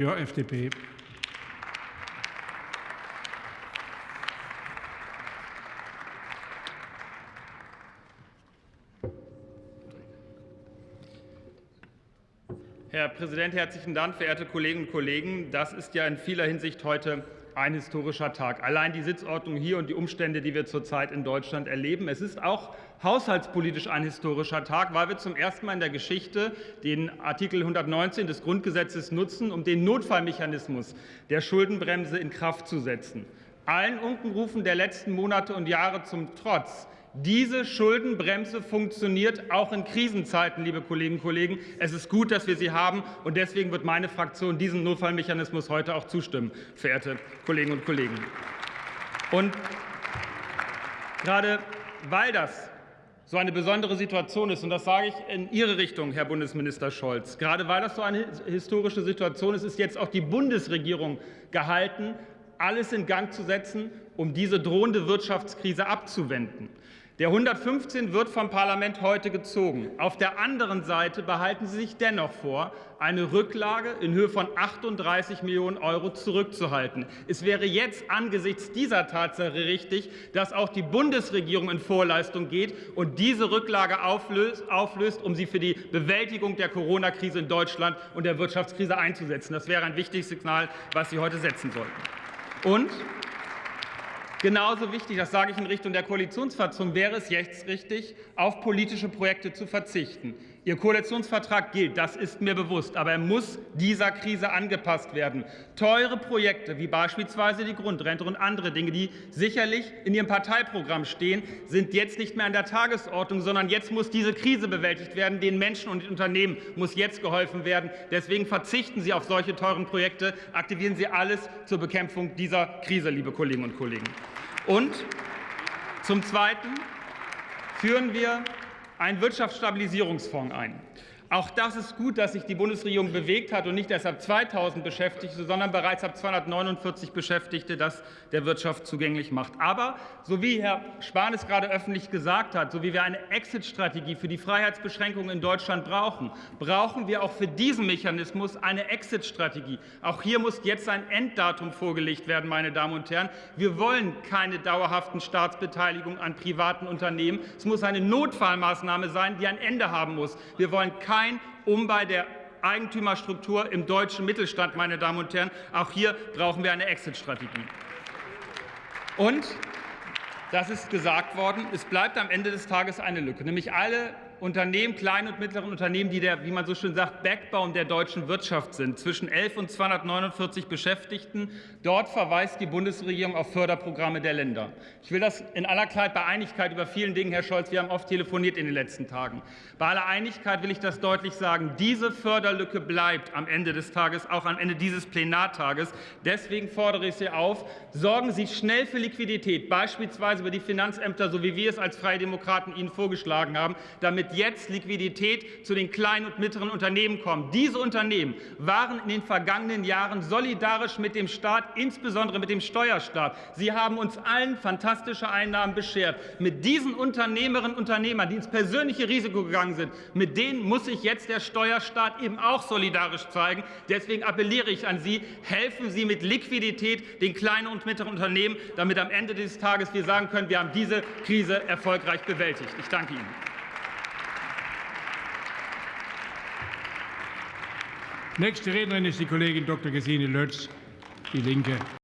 Ja, FDP. Herr Präsident, herzlichen Dank, verehrte Kolleginnen und Kollegen. Das ist ja in vieler Hinsicht heute ein historischer Tag. Allein die Sitzordnung hier und die Umstände, die wir zurzeit in Deutschland erleben. Es ist auch haushaltspolitisch ein historischer Tag, weil wir zum ersten Mal in der Geschichte den Artikel 119 des Grundgesetzes nutzen, um den Notfallmechanismus der Schuldenbremse in Kraft zu setzen. Allen Unkenrufen der letzten Monate und Jahre zum Trotz diese Schuldenbremse funktioniert auch in Krisenzeiten, liebe Kolleginnen und Kollegen. Es ist gut, dass wir sie haben, und deswegen wird meine Fraktion diesem Notfallmechanismus heute auch zustimmen, verehrte Kolleginnen und Kollegen. Und gerade weil das so eine besondere Situation ist, und das sage ich in Ihre Richtung, Herr Bundesminister Scholz, gerade weil das so eine historische Situation ist, ist jetzt auch die Bundesregierung gehalten, alles in Gang zu setzen, um diese drohende Wirtschaftskrise abzuwenden. Der 115 wird vom Parlament heute gezogen. Auf der anderen Seite behalten Sie sich dennoch vor, eine Rücklage in Höhe von 38 Millionen Euro zurückzuhalten. Es wäre jetzt angesichts dieser Tatsache richtig, dass auch die Bundesregierung in Vorleistung geht und diese Rücklage auflöst, auflöst um sie für die Bewältigung der Corona-Krise in Deutschland und der Wirtschaftskrise einzusetzen. Das wäre ein wichtiges Signal, was Sie heute setzen sollten. Und Genauso wichtig, das sage ich in Richtung der Koalitionsfraktion, wäre es jetzt richtig, auf politische Projekte zu verzichten. Ihr Koalitionsvertrag gilt, das ist mir bewusst, aber er muss dieser Krise angepasst werden. Teure Projekte wie beispielsweise die Grundrente und andere Dinge, die sicherlich in Ihrem Parteiprogramm stehen, sind jetzt nicht mehr an der Tagesordnung, sondern jetzt muss diese Krise bewältigt werden. Den Menschen und den Unternehmen muss jetzt geholfen werden. Deswegen verzichten Sie auf solche teuren Projekte, aktivieren Sie alles zur Bekämpfung dieser Krise, liebe Kolleginnen und Kollegen. Und zum Zweiten führen wir einen Wirtschaftsstabilisierungsfonds ein. Auch das ist gut, dass sich die Bundesregierung bewegt hat und nicht erst ab 2.000 Beschäftigte, sondern bereits ab 249 Beschäftigte das der Wirtschaft zugänglich macht. Aber so wie Herr Spahn es gerade öffentlich gesagt hat, so wie wir eine Exit-Strategie für die Freiheitsbeschränkungen in Deutschland brauchen, brauchen wir auch für diesen Mechanismus eine Exit-Strategie. Auch hier muss jetzt ein Enddatum vorgelegt werden, meine Damen und Herren. Wir wollen keine dauerhaften Staatsbeteiligungen an privaten Unternehmen. Es muss eine Notfallmaßnahme sein, die ein Ende haben muss. Wir wollen keine kein Umbau der Eigentümerstruktur im deutschen Mittelstand, meine Damen und Herren. Auch hier brauchen wir eine Exit-Strategie. Und das ist gesagt worden, es bleibt am Ende des Tages eine Lücke, nämlich alle Unternehmen, kleine und mittlere Unternehmen, die der, wie man so schön sagt, Backbone der deutschen Wirtschaft sind, zwischen 11 und 249 Beschäftigten. Dort verweist die Bundesregierung auf Förderprogramme der Länder. Ich will das in aller Klarheit bei Einigkeit über vielen Dingen, Herr Scholz, wir haben oft telefoniert in den letzten Tagen. Bei aller Einigkeit will ich das deutlich sagen. Diese Förderlücke bleibt am Ende des Tages, auch am Ende dieses Plenartages. Deswegen fordere ich Sie auf, sorgen Sie schnell für Liquidität, beispielsweise über die Finanzämter, so wie wir es als Freie Demokraten Ihnen vorgeschlagen haben, damit jetzt Liquidität zu den kleinen und mittleren Unternehmen kommt. Diese Unternehmen waren in den vergangenen Jahren solidarisch mit dem Staat, insbesondere mit dem Steuerstaat. Sie haben uns allen fantastische Einnahmen beschert. Mit diesen Unternehmerinnen und Unternehmern, die ins persönliche Risiko gegangen sind, mit denen muss sich jetzt der Steuerstaat eben auch solidarisch zeigen. Deswegen appelliere ich an Sie, helfen Sie mit Liquidität den kleinen und mittleren Unternehmen, damit am Ende des Tages wir sagen können, wir haben diese Krise erfolgreich bewältigt. Ich danke Ihnen. Nächste Rednerin ist die Kollegin Dr. Gesine Lötz, Die Linke.